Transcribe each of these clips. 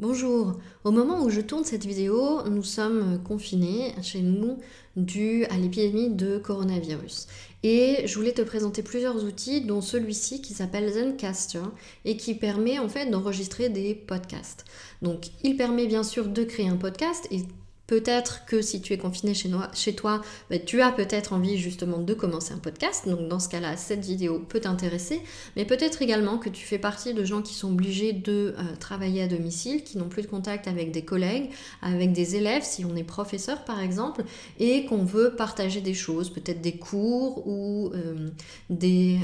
Bonjour, au moment où je tourne cette vidéo, nous sommes confinés chez nous dû à l'épidémie de coronavirus. Et je voulais te présenter plusieurs outils, dont celui-ci qui s'appelle Zencaster et qui permet en fait d'enregistrer des podcasts. Donc il permet bien sûr de créer un podcast et Peut-être que si tu es confiné chez, toi, bah, tu as peut-être envie justement de commencer un podcast. Donc dans ce cas-là, cette vidéo peut t'intéresser. Mais peut-être également que tu fais partie de gens qui sont obligés de euh, travailler à domicile, qui n'ont plus de contact avec des collègues, avec des élèves, si on est professeur par exemple, et qu'on veut partager des choses, peut-être des cours ou euh, euh,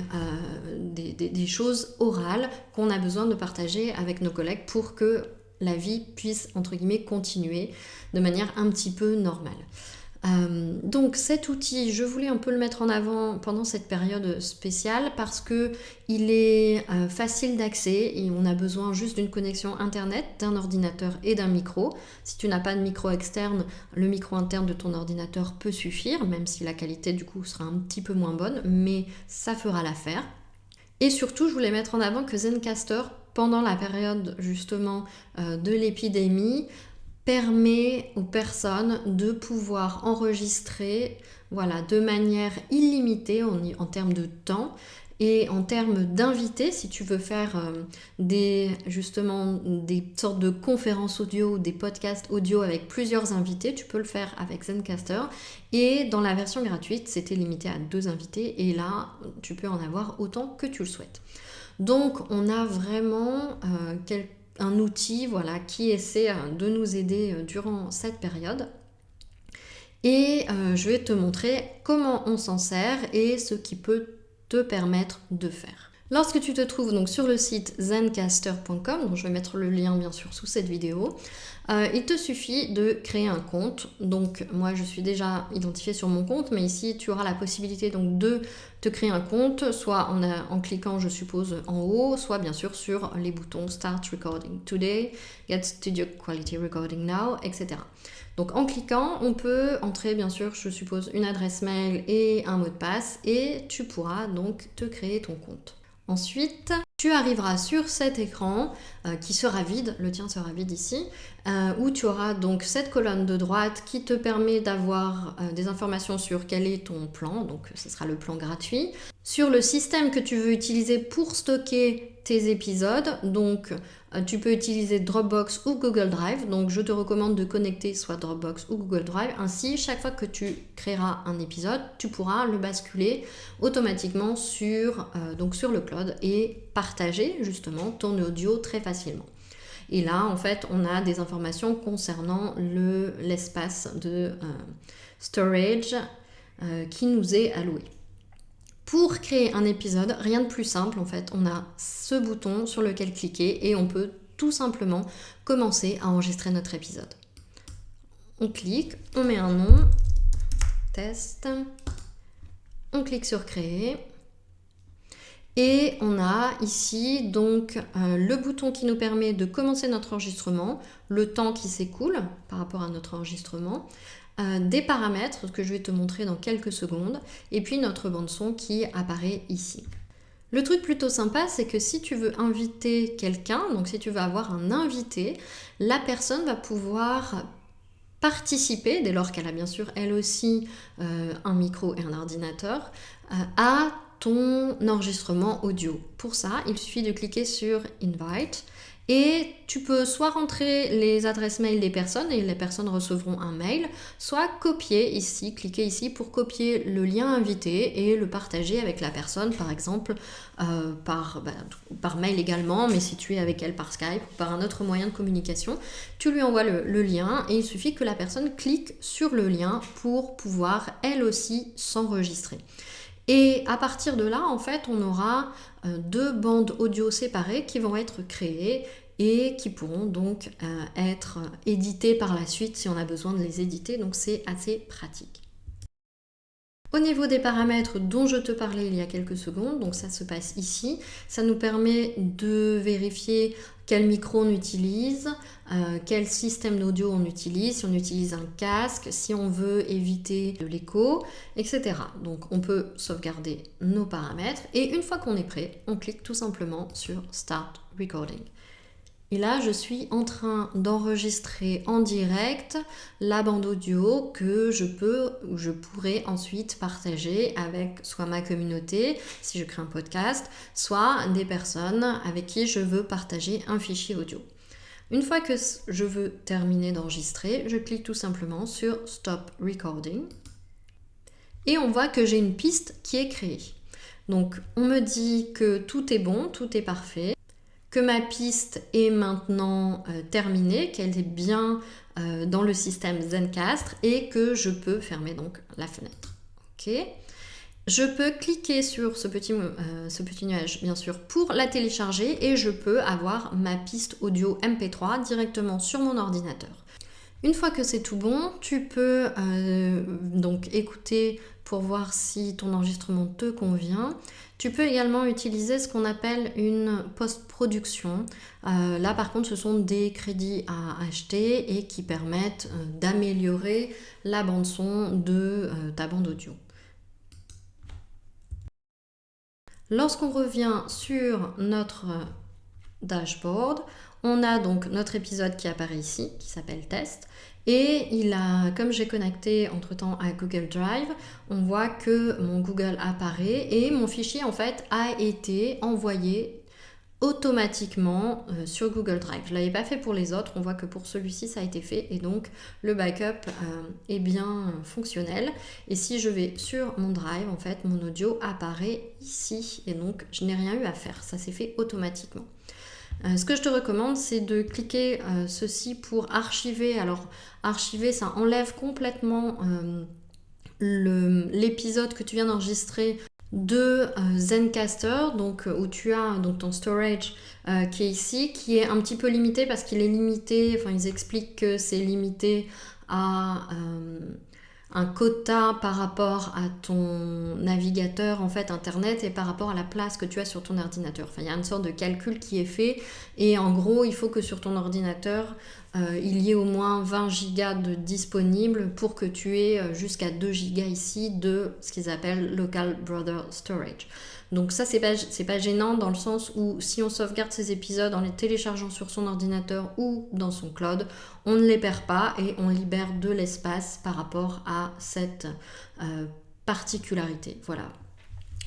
des choses orales qu'on a besoin de partager avec nos collègues pour que la vie puisse, entre guillemets, continuer de manière un petit peu normale. Euh, donc cet outil, je voulais un peu le mettre en avant pendant cette période spéciale parce que il est euh, facile d'accès et on a besoin juste d'une connexion internet, d'un ordinateur et d'un micro. Si tu n'as pas de micro externe, le micro interne de ton ordinateur peut suffire, même si la qualité du coup sera un petit peu moins bonne, mais ça fera l'affaire. Et surtout, je voulais mettre en avant que Zencaster pendant la période justement euh, de l'épidémie permet aux personnes de pouvoir enregistrer voilà, de manière illimitée en, termes de temps et en termes d'invités, si tu veux faire euh, des, justement des sortes de conférences audio, des podcasts audio avec plusieurs invités, tu peux le faire avec Zencaster. Et dans la version gratuite, c'était limité à deux invités et là, tu peux en avoir autant que tu le souhaites. Donc on a vraiment euh, un outil voilà, qui essaie euh, de nous aider euh, durant cette période. Et je vais te montrer comment on s'en sert et ce qui peut te permettre de faire. Lorsque tu te trouves donc sur le site zencaster.com, dont je vais mettre le lien bien sûr sous cette vidéo, euh, il te suffit de créer un compte. Donc moi je suis déjà identifiée sur mon compte, mais ici tu auras la possibilité donc de te créer un compte, soit en, en cliquant je suppose en haut, soit bien sûr sur les boutons Start Recording Today, Get Studio Quality Recording Now, etc. Donc en cliquant, on peut entrer bien sûr, je suppose, une adresse mail et un mot de passe et tu pourras donc te créer ton compte. Ensuite, tu arriveras sur cet écran euh, qui sera vide, le tien sera vide ici, euh, où tu auras donc cette colonne de droite qui te permet d'avoir euh, des informations sur quel est ton plan, donc ce sera le plan gratuit, sur le système que tu veux utiliser pour stocker tes épisodes, donc tu peux utiliser Dropbox ou Google Drive, donc je te recommande de connecter soit Dropbox ou Google Drive, ainsi chaque fois que tu créeras un épisode, tu pourras le basculer automatiquement sur, sur le cloud et partager justement ton audio très facilement. Et là, en fait, on a des informations concernant l'espace de euh, storage euh, qui nous est alloué. Pour créer un épisode, rien de plus simple en fait, on a ce bouton sur lequel cliquer et on peut tout simplement commencer à enregistrer notre épisode. On clique, on met un nom, test, on clique sur créer. Et on a ici donc euh, le bouton qui nous permet de commencer notre enregistrement, le temps qui s'écoule par rapport à notre enregistrement, des paramètres que je vais te montrer dans quelques secondes, et puis notre bande son qui apparaît ici. Le truc plutôt sympa, c'est que si tu veux inviter quelqu'un, donc si tu veux avoir un invité, la personne va pouvoir participer, dès lors qu'elle a bien sûr elle aussi euh, un micro et un ordinateur, à ton enregistrement audio. Pour ça, il suffit de cliquer sur Invite et tu peux soit rentrer les adresses mail des personnes et les personnes recevront un mail, soit copier ici, cliquer ici pour copier le lien invité et le partager avec la personne, par exemple euh, par, bah, par mail également, mais si tu es avec elle par Skype ou par un autre moyen de communication, tu lui envoies le lien et il suffit que la personne clique sur le lien pour pouvoir elle aussi s'enregistrer. Et à partir de là, en fait, on aura euh, deux bandes audio séparées qui vont être créées et qui pourront donc euh, être éditées par la suite si on a besoin de les éditer. Donc c'est assez pratique. Au niveau des paramètres dont je te parlais il y a quelques secondes, donc ça se passe ici, ça nous permet de vérifier quel micro on utilise, euh, quel système d'audio on utilise, si on utilise un casque, si on veut éviter de l'écho, etc. Donc on peut sauvegarder nos paramètres et une fois qu'on est prêt, on clique tout simplement sur Start Recording. Et là, je suis en train d'enregistrer en direct la bande audio que je peux ou je pourrais ensuite partager avec soit ma communauté, si je crée un podcast, soit des personnes avec qui je veux partager un fichier audio. Une fois que je veux terminer d'enregistrer, je clique tout simplement sur Stop Recording et on voit que j'ai une piste qui est créée. Donc on me dit que tout est bon, tout est parfait que ma piste est maintenant euh, terminée, qu'elle est bien euh, dans le système Zencastre et que je peux fermer donc la fenêtre. Ok je peux cliquer sur ce petit, euh, ce petit nuage, bien sûr, pour la télécharger et je peux avoir ma piste audio MP3 directement sur mon ordinateur. Une fois que c'est tout bon, tu peux donc écouter pour voir si ton enregistrement te convient. Tu peux également utiliser ce qu'on appelle une post-production. Euh, là par contre ce sont des crédits à acheter et qui permettent euh, d'améliorer la bande son de euh, ta bande audio. Lorsqu'on revient sur notre dashboard, on a donc notre épisode qui apparaît ici, qui s'appelle test. Et il a, comme j'ai connecté entre temps à Google Drive, on voit que mon Google apparaît et mon fichier en fait a été envoyé automatiquement euh, sur Google Drive. Je ne l'avais pas fait pour les autres, on voit que pour celui-ci ça a été fait et donc le backup euh, est bien fonctionnel. Et si je vais sur mon Drive, en fait mon audio apparaît ici et donc je n'ai rien eu à faire, ça s'est fait automatiquement. Euh, ce que je te recommande, c'est de cliquer euh, ceci pour archiver. Alors, archiver, ça enlève complètement euh, l'épisode que tu viens d'enregistrer de Zencaster, donc où tu as donc ton storage qui est ici, qui est un petit peu limité parce qu'il est limité, enfin ils expliquent que c'est limité à un quota par rapport à ton navigateur en fait internet et par rapport à la place que tu as sur ton ordinateur. Enfin, il y a une sorte de calcul qui est fait et en gros, il faut que sur ton ordinateur, euh, il y ait au moins 20 gigas de disponibles pour que tu aies euh, jusqu'à 2 gigas ici de ce qu'ils appellent local brother storage. Donc ça, c'est pas, pas gênant dans le sens où si on sauvegarde ces épisodes en les téléchargeant sur son ordinateur ou dans son cloud, on ne les perd pas et on libère de l'espace par rapport à cette euh, particularité. Voilà.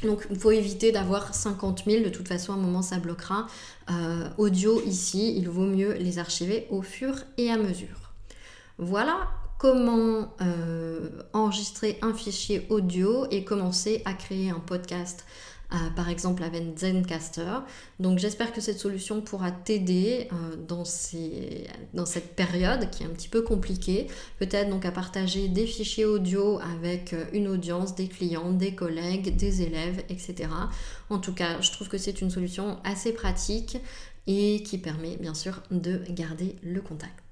Donc il faut éviter d'avoir 50 000, de toute façon à un moment ça bloquera. Euh, audio ici, il vaut mieux les archiver au fur et à mesure. Voilà comment euh, enregistrer un fichier audio et commencer à créer un podcast par exemple avec Zencaster. Donc j'espère que cette solution pourra t'aider euh, dans, cette période qui est un petit peu compliquée. Peut-être donc à partager des fichiers audio avec euh, une audience, des clients, des collègues, des élèves, etc. En tout cas, je trouve que c'est une solution assez pratique et qui permet bien sûr de garder le contact.